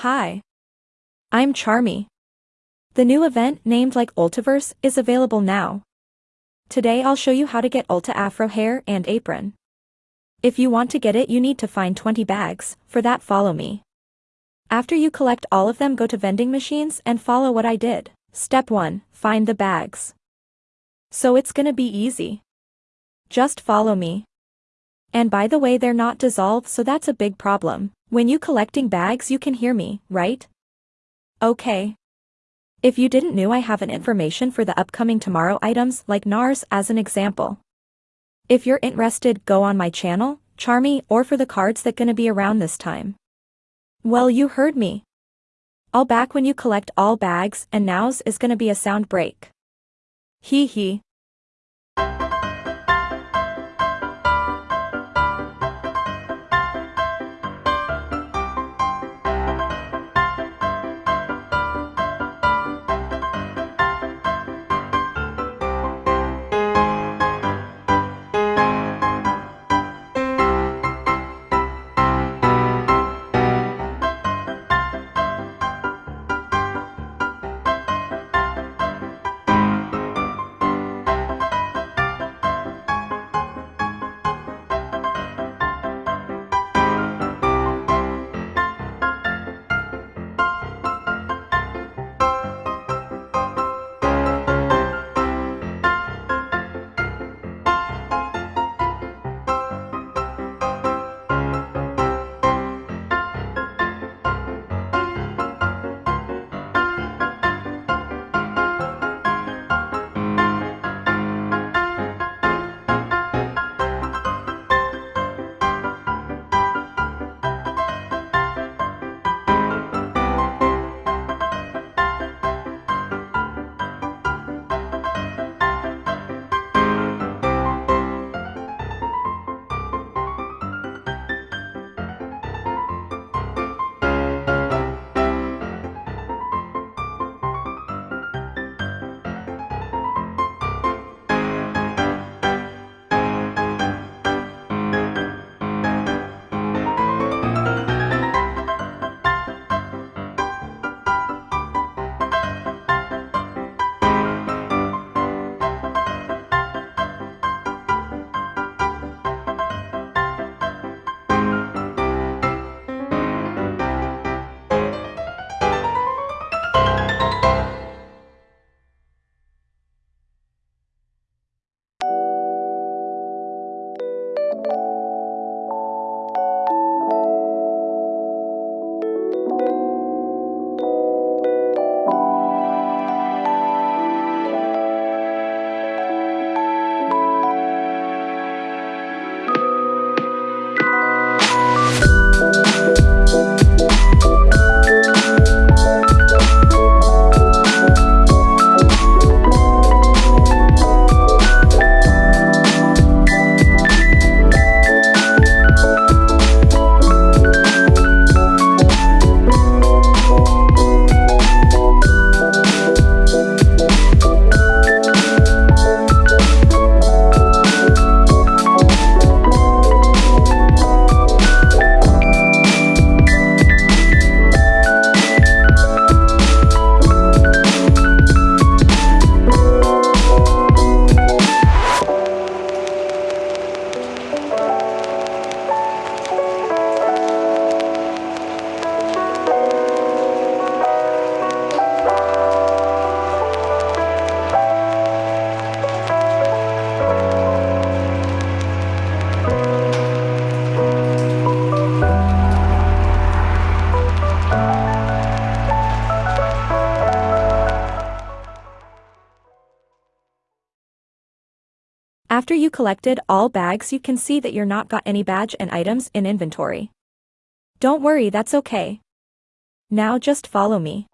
Hi. I'm Charmy. The new event named like Ultaverse is available now. Today I'll show you how to get Ulta Afro hair and apron. If you want to get it you need to find 20 bags, for that follow me. After you collect all of them go to vending machines and follow what I did. Step 1, find the bags. So it's gonna be easy. Just follow me. And by the way they're not dissolved so that's a big problem. When you collecting bags you can hear me, right? Okay. If you didn't knew I have an information for the upcoming tomorrow items like NARS as an example. If you're interested go on my channel, Charmy or for the cards that gonna be around this time. Well you heard me. I'll back when you collect all bags and now's is gonna be a sound break. Hee hee. After you collected all bags you can see that you're not got any badge and items in inventory. Don't worry that's okay. Now just follow me.